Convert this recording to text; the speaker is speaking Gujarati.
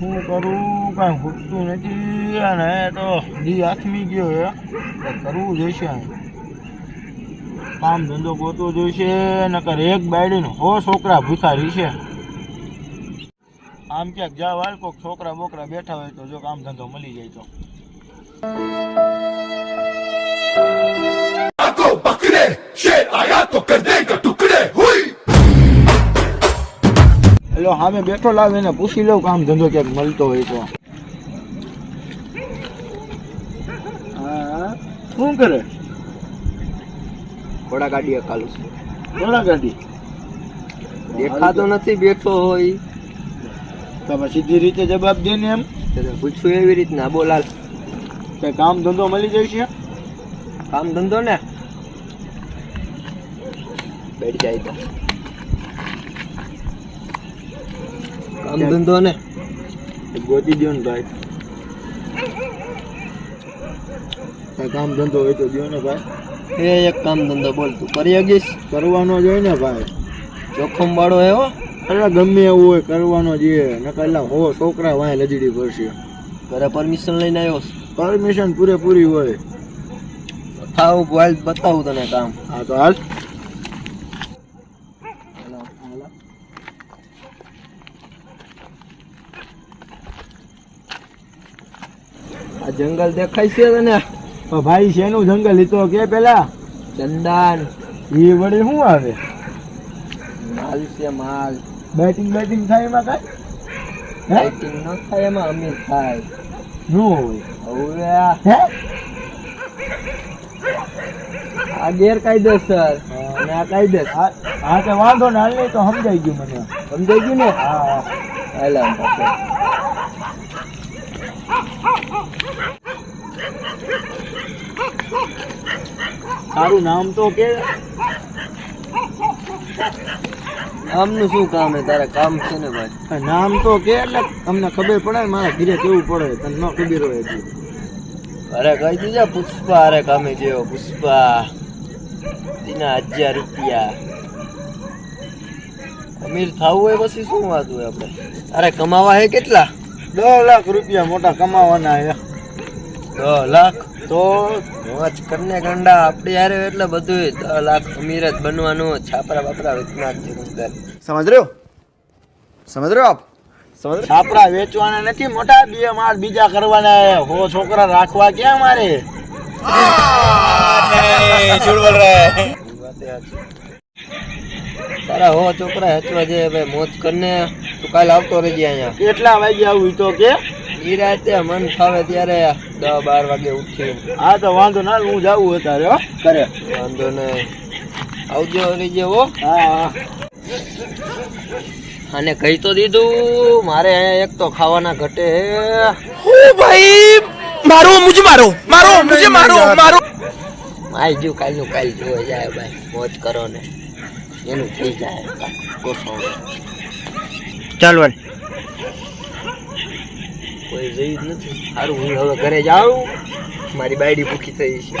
શું કરું? કાંઈ ખૂટતું નથી અને તો દી આથમી ગયો છે. કરવું જોઈશે કામ ધંધો ગોતવો જોઈશે, નકર એક બાયડીને હો છોકરા ભિખારી છે આમ ક્યાંક જા વાલ કોઈક છોકરા બોકરા બેઠા હોય તો જો કામ ધંધો મળી જાય તો. તો કર એટલે સામે બેઠો લાવ એને પૂછી લઉં કામ ધંધો ક્યાંક મળતો હોય તો. શું કરે? ઘોડા ગાડી અકાલું છું. ઘોડા ગાડી? દેખાતો નથી બેઠો હોય. તમે સીધી રીતે જવાબ દે ને એમ. પૂછ્યું એવી રીતના બોલાલ કે કામ ધંધો મળી જાય છે? કામ ધંધો ને? બેઠ જાય તો. કામ ધંધો ને. ગોતી દો ને ભાઈ. કામ ધંધો હોય તો દો ને ભાઈ. એ એક કામ ધંધો બોલ તું. કરી શકીશ? કરવાનો જ હોય ને ભાઈ. જોખમ વાળો એવો અરે ગમે એવું હોય કરવાનો જ એ. નકર એટલે હો છોકરા વાય લજડી પડશે ઘરે પરમિશન લઈને આવ્યો પરમિશન પૂરેપૂરી હોય. થાવ હાલ બતાવું તને કામ. હા તો હાલ આ જંગલ દેખાય છે તને? ભાઈ શેનું જંગલ? લીધો તો કે પેલા? ચંદન એ વળી શું આવે? માલ છે માલ. બેટિંગ બેટિંગ થાય એમાં કાંઈ? બેટિંગ ન થાય એમાં અમીર થાય. શું હોય. હવે આ ગેરકાયદેસર અને આ કાયદેસર હા હા તો વાંધો ને હાલ નહીં તો સમજાઈ ગયું મને. સમજાઈ ગયું ને? હા હા. હાલ તારું નામ તો કે આમનું શું કામ હે તારા કામ છે ને ભાઈ? નામ તો કે એટલે તમને ખબર પડે ને મારા ઘરે કેવું પડે તને ન ખબર હોય એટલી અરે કહી દીધા પુષ્પા અરે કામે જેવો પુષ્પા. તેના હજાર રૂપિયા. અમીર થવું હોય પછી શું વાત હોય આપણે? અરે કમાવા હે કેટલા? દસ લાખ રૂપિયા મોટા કમાવાના હે દસ લાખ તો મોજ કરને ગંડા આપણે યારે એટલે બધું દસ લાખ અમીર જ બનવાનું છાપરા બાપરા વેચના સમજ રહ્યો સમજ રહ્યો આપ સમજ છાપરા વેચવાના નથી મોટા બે માર બીજા કરવાના હે. હો છોકરા રાખવા ક્યાં મારે તારા હો છોકરા હેચવા જે હવે મોજ કરને તું કાલ આવતો રહેજે અહીંયા. કેટલા વાગે આવું તો કે? એ રાતે મન ફાવે ત્યારે દસ બાર વાગે ઉઠી હા તો વાંધો ના હું જાવું હો તારે હો કરે વાંધો નહીં. આવજો રહેજે હો. હા અને કહી તો દીધું મારે એક તો ખાવાના ઘટે. હું ભાઈ મારો મુજે મારો મારો મુજે મારો મારો. આઈ જો કાલનું કાલ જોવા જાય ભાઈ. મોજ કરો ને. એનું થઈ જાય. કોસો ચાલ કોઈ જઈ જ નથી. સારું હું હવે ઘરે જાઉં. મારી બાયડી ભૂખી થઈ છે.